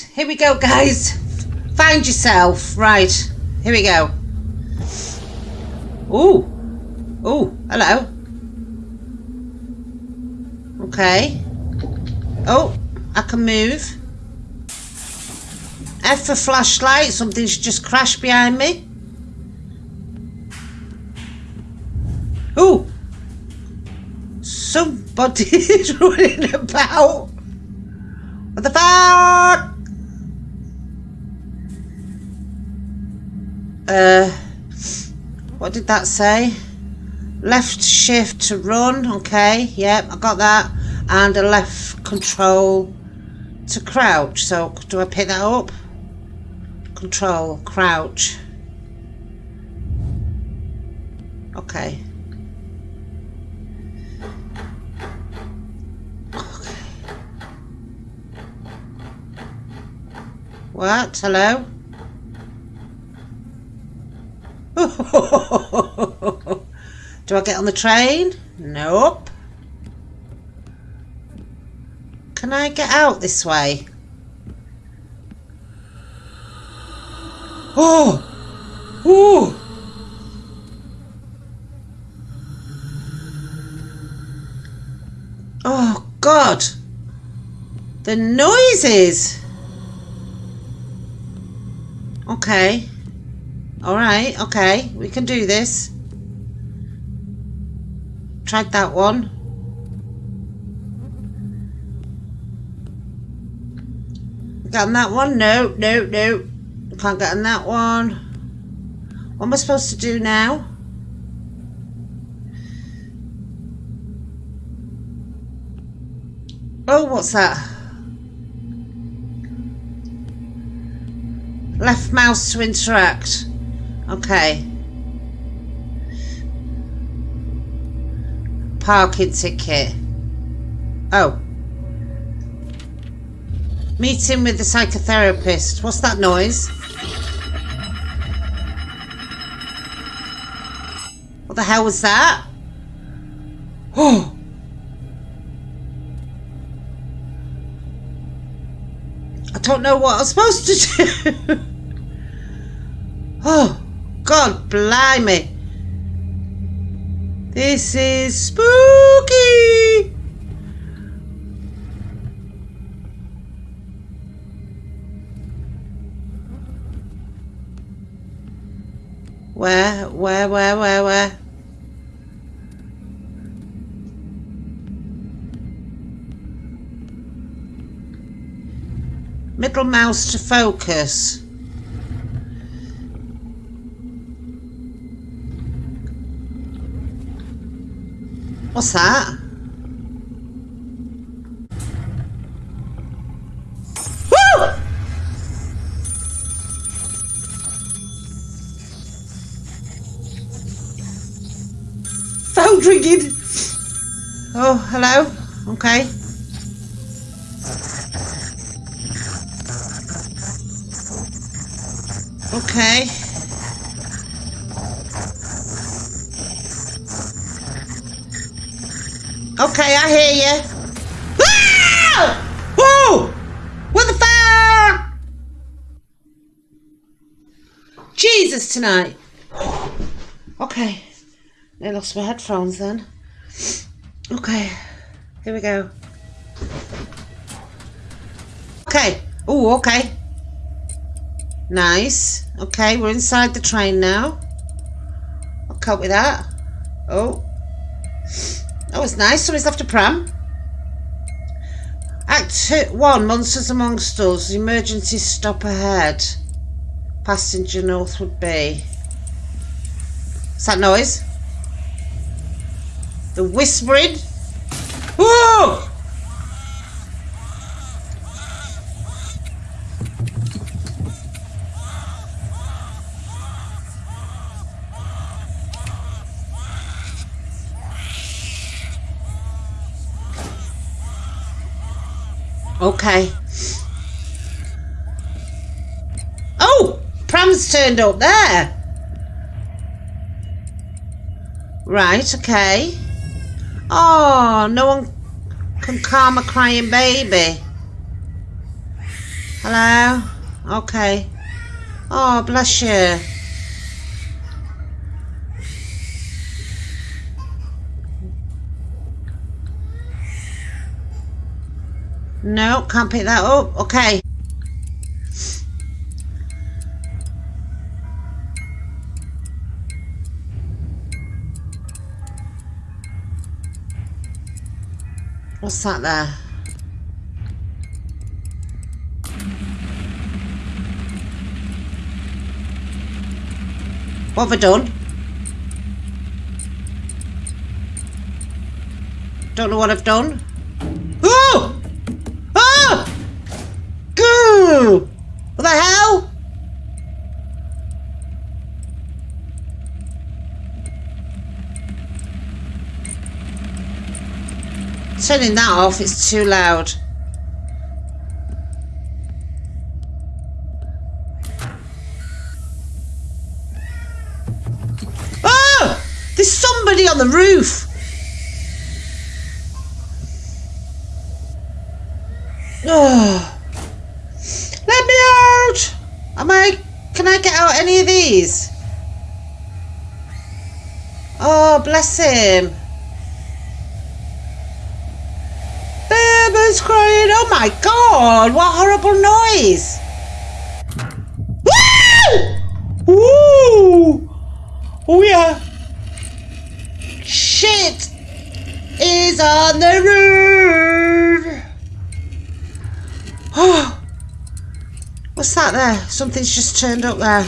Here we go, guys. Find yourself. Right. Here we go. Ooh. Ooh. Hello. Okay. Oh, I can move. F for flashlight. Something's just crashed behind me. Ooh. Somebody's running about. What the fuck? Uh, what did that say? Left shift to run. Okay, yep, I got that. And a left control to crouch. So do I pick that up? Control, crouch. Okay. Okay. What? Hello? Do I get on the train? Nope. Can I get out this way? Oh! Ooh! Oh, God! The noises! Okay. Alright, okay. We can do this. Tried that one. Got on that one? No, no, no. Can't get on that one. What am I supposed to do now? Oh, what's that? Left mouse to interact. Okay. Parking ticket. Oh. Meeting with the psychotherapist. What's that noise? What the hell was that? Oh! I don't know what I'm supposed to do. oh, God blimey. This is spooky. Where, where, where, where, where? Middle mouse to focus. What's that? Woo! Phone ringing. Oh, hello. Okay. Okay. Okay, I hear you. Ah! Whoa! What the fuck? Jesus tonight. Okay. I lost my headphones then. Okay. Here we go. Okay. Oh, okay. Nice. Okay, we're inside the train now. I'll cope with that. Oh. Oh, that was nice. Somebody's left a pram. Act two, 1, Monsters Amongst Us. Emergency stop ahead. Passenger Northwood Bay. What's that noise? The whispering? Whoa! Okay. Oh! Pram's turned up there. Right, okay. Oh, no one can calm a crying baby. Hello? Okay. Oh, bless you. No, can't pick that up. Okay. What's that there? What have I done? Don't know what I've done. Oh! Oh! Goo! What the hell? Turning that off, it's too loud. Oh! There's somebody on the roof! Oh. Let me out! Am I... Can I get out any of these? Oh, bless him. Baby's crying. Oh my god, what horrible noise. Woo! Woo! Oh yeah. Shit is on the roof. Oh, what's that there? Something's just turned up there.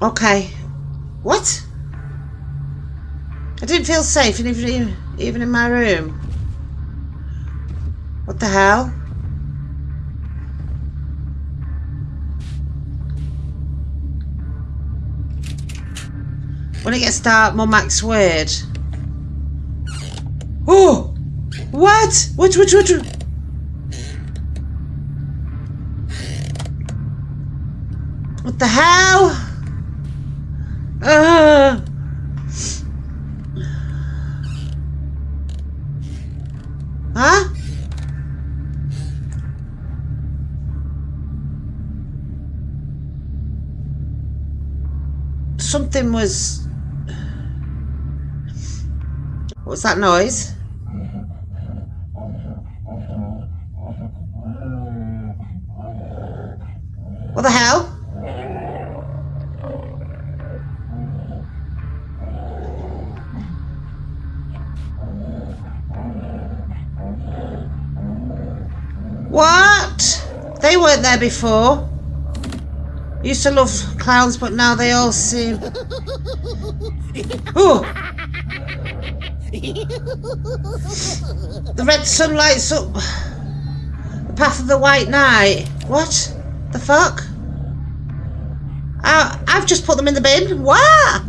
Okay. What? I didn't feel safe even, even in my room. What the hell? When it gets dark, Mum acts weird. Oh! What? What, what, what? what? What the hell? Uh. Huh? Something was... What's that noise? What the hell? What? They weren't there before. Used to love clowns, but now they all seem... Ooh! The red sun lights up the path of the white knight. What? The fuck? I, I've just put them in the bin. What?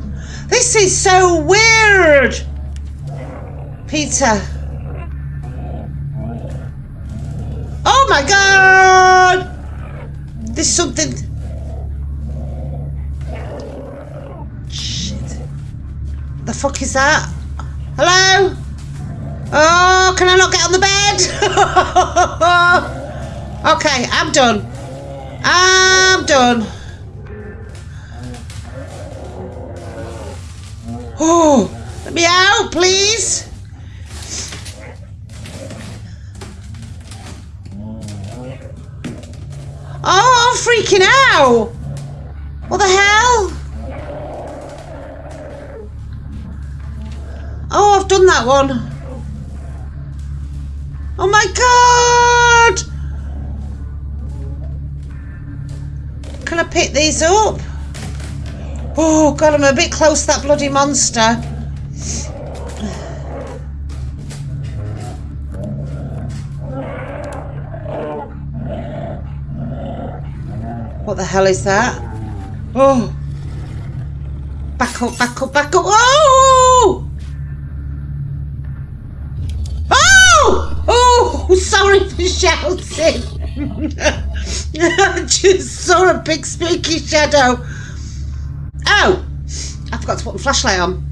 This is so weird. Peter. Oh my god! There's something... The fuck is that? Hello? Oh, can I not get on the bed? okay, I'm done. I'm done. Oh, let me out, please. Oh, I'm freaking out! What the hell? Oh, I've done that one. Oh my god! Can I pick these up? Oh god, I'm a bit close to that bloody monster. What the hell is that? Oh! Back up, back up, back up. Oh! Oh! Oh! Sorry for shouting. Just saw a big spooky shadow. Oh! I forgot to put the flashlight on.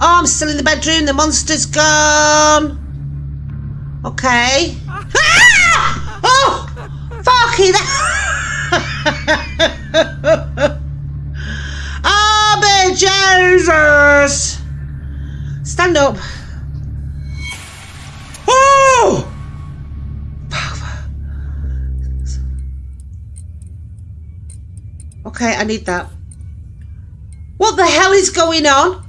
Oh, I'm still in the bedroom. The monster's gone. Okay. Ah! Oh! Fucking Oh, Jesus! Stand up. Okay, I need that. What the hell is going on?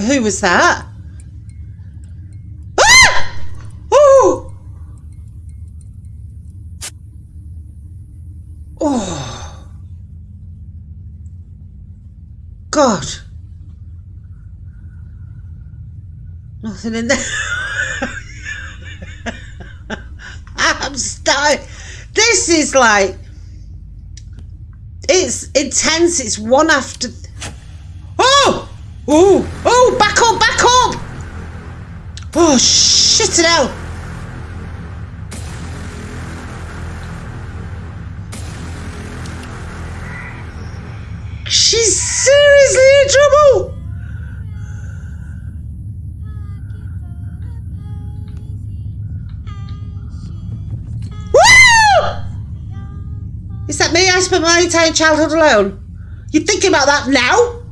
Who was that? Ah! Oh! Oh. God. Nothing in there. I'm starting. This is like. It's intense. It's one after. Oh! Oh! Oh! Back up! Back up! Oh, shit it out! She's seriously in trouble! Woo! Is that me? I spent my entire childhood alone. You thinking about that now?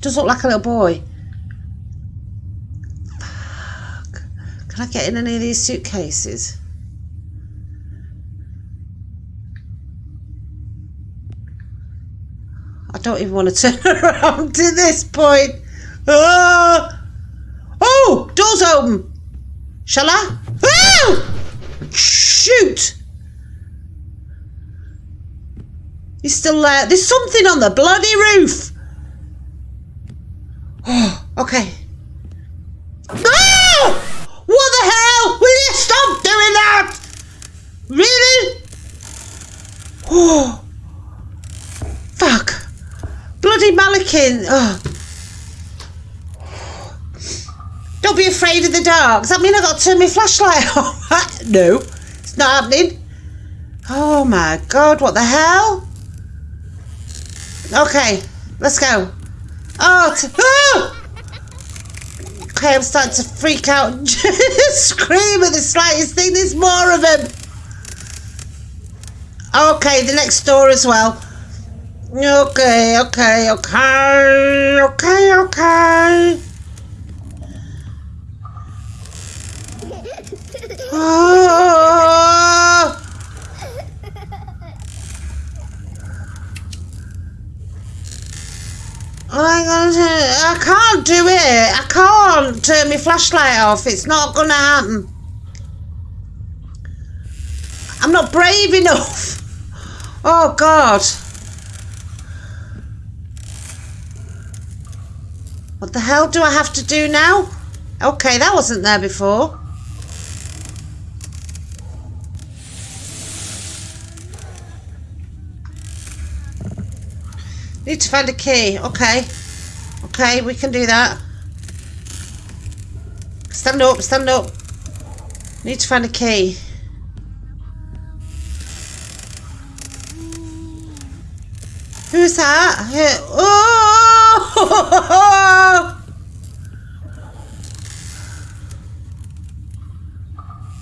Does look like a little boy. Fuck. Can I get in any of these suitcases? Don't even want to turn around to this point. Ah! Oh, door's open. Shall I? Oh! Shoot! He's still there. There's something on the bloody roof. Oh, okay. Ah! What the hell? Will you stop doing that? Really? Oh. Bloody Malakin. Oh. Don't be afraid of the dark. Does that mean I've got to turn my flashlight off? no, it's not happening. Oh my god, what the hell? Okay, let's go. Oh, oh! Okay, I'm starting to freak out and scream at the slightest thing. There's more of them. Okay, the next door as well. Okay, okay, okay, okay, okay. Oh! I'm I can't do it. I can't turn my flashlight off. It's not gonna happen. I'm not brave enough. Oh God. What the hell do I have to do now? Okay, that wasn't there before. Need to find a key. Okay. Okay, we can do that. Stand up, stand up. Need to find a key. Who's that? Oh!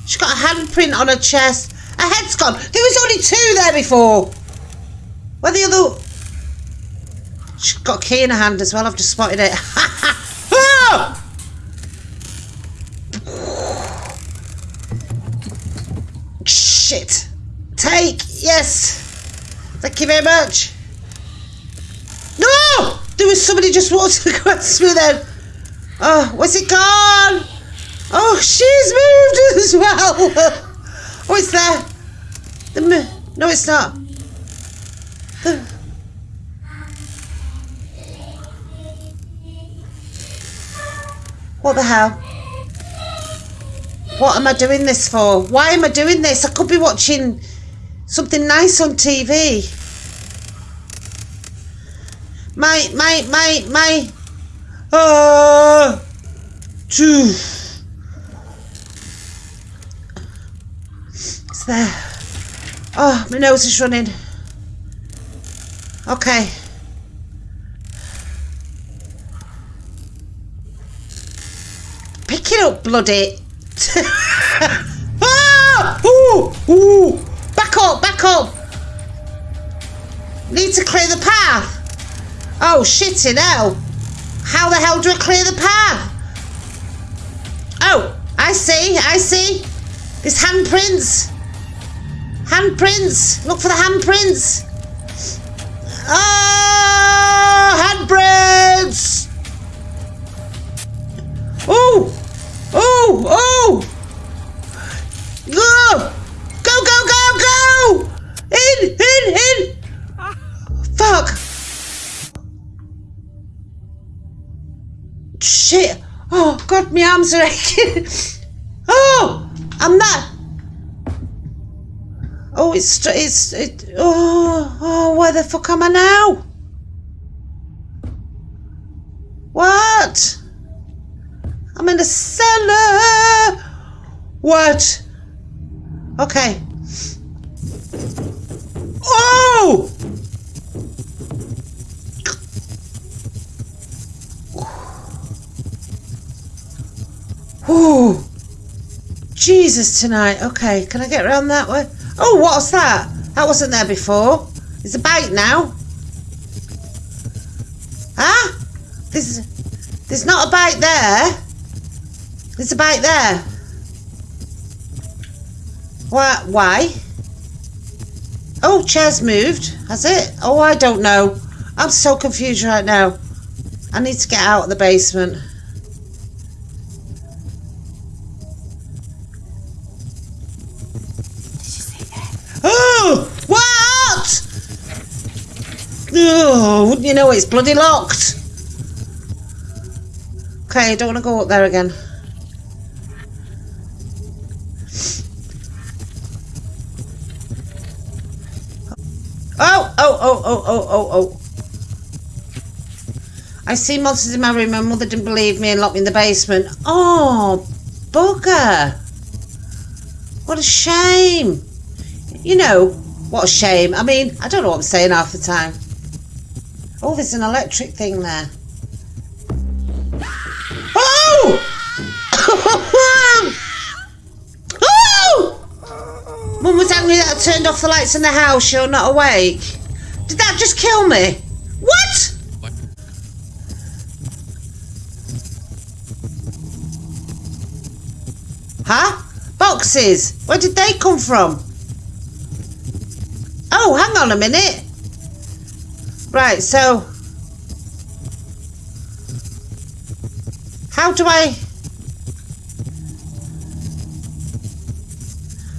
She's got a handprint on her chest. Her head's gone. There was only two there before. Where the other... She's got a key in her hand as well. I've just spotted it. oh! Shit. Take. Yes. Thank you very much. No! There was somebody just walked across me then. Oh, where's it gone? Oh, she's moved as well. Oh, it's there. The no, it's not. The What the hell? What am I doing this for? Why am I doing this? I could be watching something nice on TV. My, my, my, my. Uh, It's there. Oh, my nose is running. Okay. Pick it up, bloody. ah! Ooh! Ooh! Back up, back up! Need to clear the. Oh, shitting hell. How the hell do I clear the path? Oh, I see, I see. There's handprints. Handprints. Look for the handprints. Ah, handprints. Oh, oh, oh. Go, Shit. Oh, God, my arms are aching. oh, I'm not. Oh, it's, it's, it, oh, oh, where the fuck am I now? What? I'm in a cellar. What? Okay. Oh! Oh, Jesus tonight. Okay, can I get around that way? Oh, what's that? That wasn't there before. It's a bite now. Huh? There's, there's not a bite there. There's a bite there. Why? Why? Oh, chair's moved. Has it? Oh, I don't know. I'm so confused right now. I need to get out of the basement. Oh! What? Oh, wouldn't you know it's bloody locked? Okay, I don't want to go up there again. Oh, oh, oh, oh, oh, oh, oh. I see monsters in my room. My mother didn't believe me and locked me in the basement. Oh, bugger. What a shame. You know, what a shame. I mean, I don't know what I'm saying half the time. Oh, there's an electric thing there. Oh! oh! Mum was angry that I turned off the lights in the house. You're not awake. Did that just kill me? What? Huh? Boxes. Where did they come from? Oh, hang on a minute. Right, so... How do I...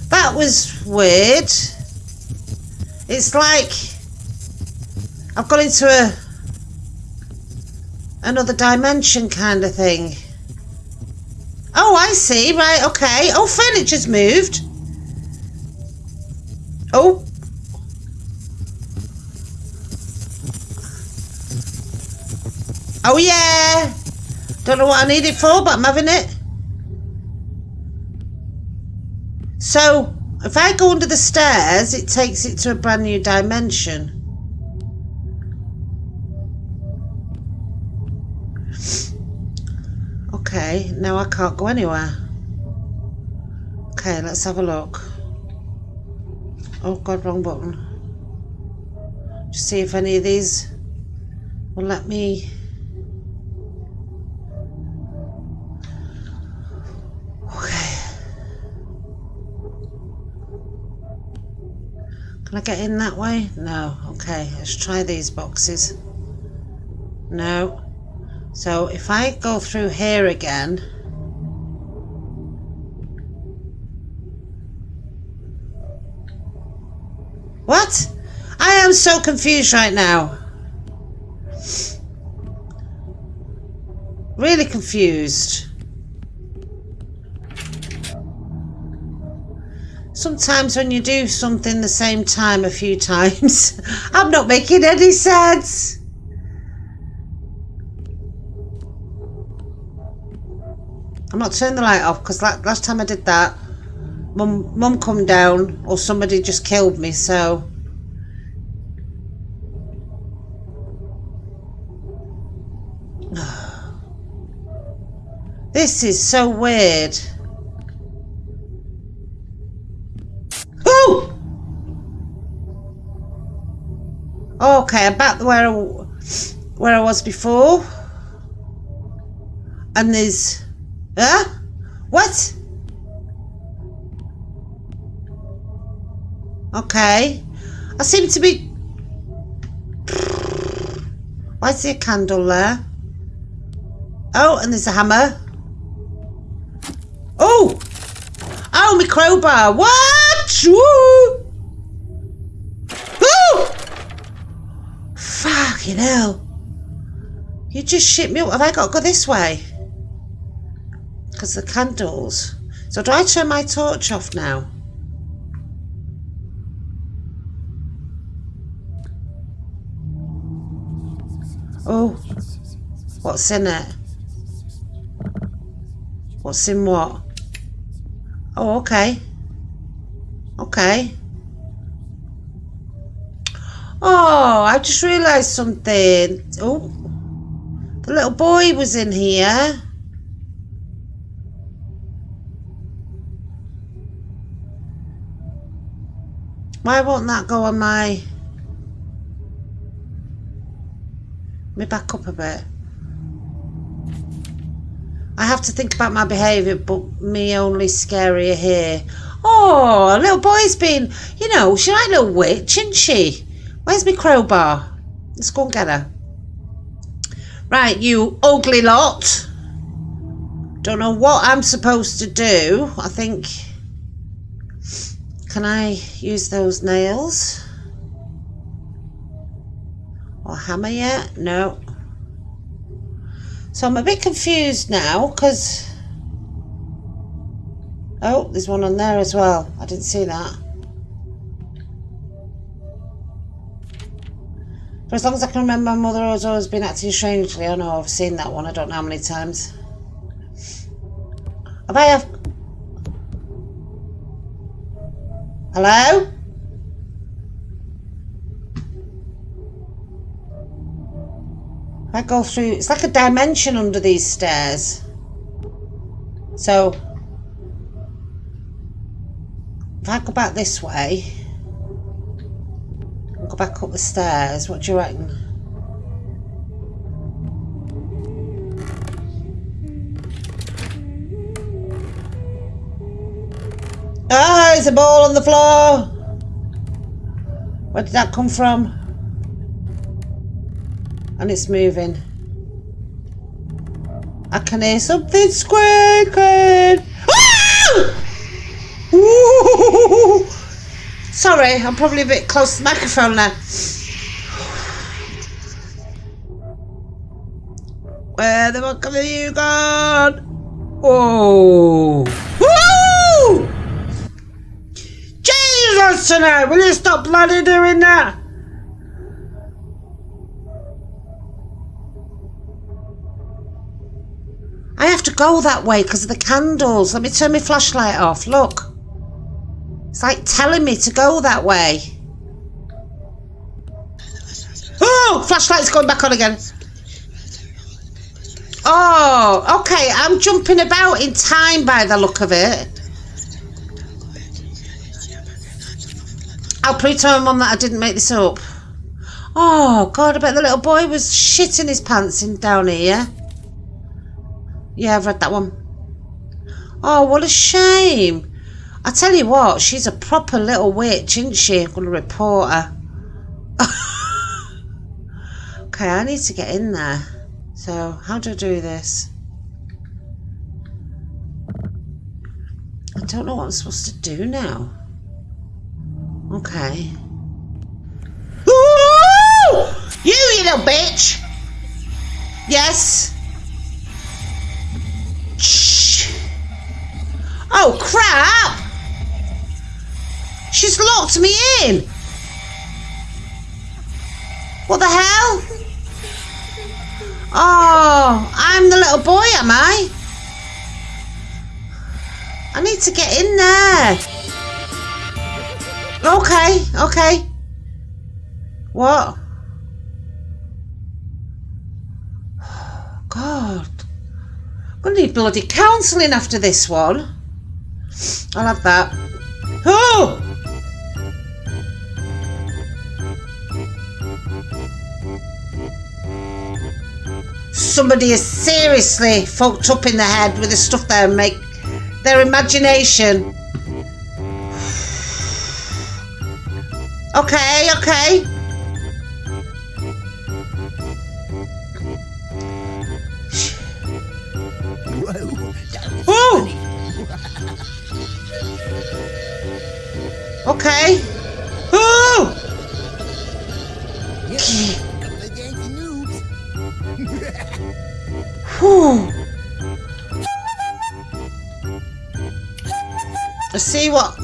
That was weird. It's like... I've gone into a... Another dimension kind of thing. Oh, I see. Right, okay. Oh, furniture's moved. Oh. Oh yeah! Don't know what I need it for, but I'm having it. So, if I go under the stairs, it takes it to a brand new dimension. Okay, now I can't go anywhere. Okay, let's have a look. Oh god, wrong button. Just see if any of these will let me Okay. Can I get in that way? No. Okay, let's try these boxes. No. So if I go through here again... What? I am so confused right now. Really confused. Sometimes when you do something the same time a few times, I'm not making any sense. I'm not turning the light off because last time I did that, mum, mum come down or somebody just killed me. So this is so weird. Oh! Okay, I'm back where I, where I was before. And there's Huh? What? Okay. I seem to be... Why is there a candle there? Oh, and there's a hammer. Oh! Oh, my crowbar. What? Woo! Oh! Fucking hell. You just shit me up. Have I got to go this way? The candles. So do I turn my torch off now? Oh, what's in it? What's in what? Oh, okay. Okay. Oh, I just realised something. Oh, the little boy was in here. Why won't that go on my... Me back up a bit. I have to think about my behaviour, but me only scarier here. Oh, little boy's been, you know, she like a little witch, isn't she? Where's my crowbar? Let's go and get her. Right, you ugly lot. Don't know what I'm supposed to do. I think can I use those nails? Or hammer yet? No. So I'm a bit confused now because... Oh, there's one on there as well. I didn't see that. For as long as I can remember, my mother has always been acting strangely. I know I've seen that one. I don't know how many times. Have I have Hello? I go through, it's like a dimension under these stairs. So, if I go back this way, and go back up the stairs, what do you reckon? Ah, there's a ball on the floor. Where did that come from? And it's moving. I can hear something squeaking. Ah! Sorry, I'm probably a bit close to the microphone now. Where the fuck have you gone? Whoa. Tonight! Will you stop bloody doing that? I have to go that way because of the candles. Let me turn my flashlight off. Look. It's like telling me to go that way. Oh! Flashlight's going back on again. Oh, okay. I'm jumping about in time by the look of it. I'll prove my mum that I didn't make this up. Oh, God, I bet the little boy was shitting his pants in down here. Yeah, I've read that one. Oh, what a shame. I tell you what, she's a proper little witch, isn't she? I'm going to report her. okay, I need to get in there. So, how do I do this? I don't know what I'm supposed to do now. Okay. Ooh! You, you little bitch! Yes? Shh! Oh, crap! She's locked me in! What the hell? Oh, I'm the little boy, am I? I need to get in there. Okay, okay. What? God. I'm going to need bloody counselling after this one. I'll have that. Oh! Somebody is seriously fucked up in the head with the stuff they make their imagination. Okay, okay. Whoa, Okay. Ooh! Whew. Let's see what.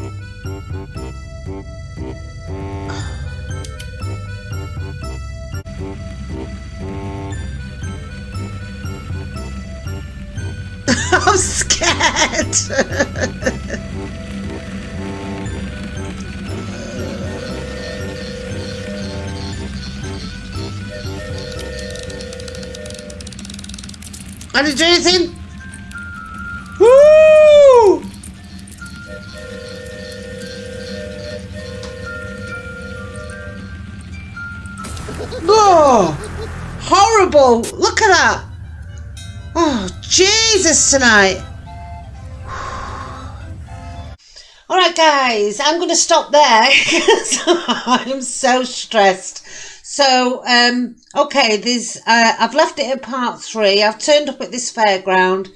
Scared. I didn't do anything. Woo! Oh, horrible. Look at that. Oh, Jesus tonight. Guys, I'm going to stop there because I'm so stressed. So, um, okay, there's, uh, I've left it at part three. I've turned up at this fairground.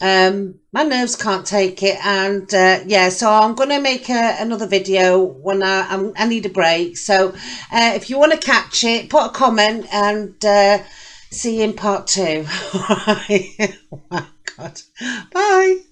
Um, my nerves can't take it. And, uh, yeah, so I'm going to make a, another video when I, I'm, i need a break. So, uh, if you want to catch it, put a comment and, uh, see you in part two. oh my God. Bye.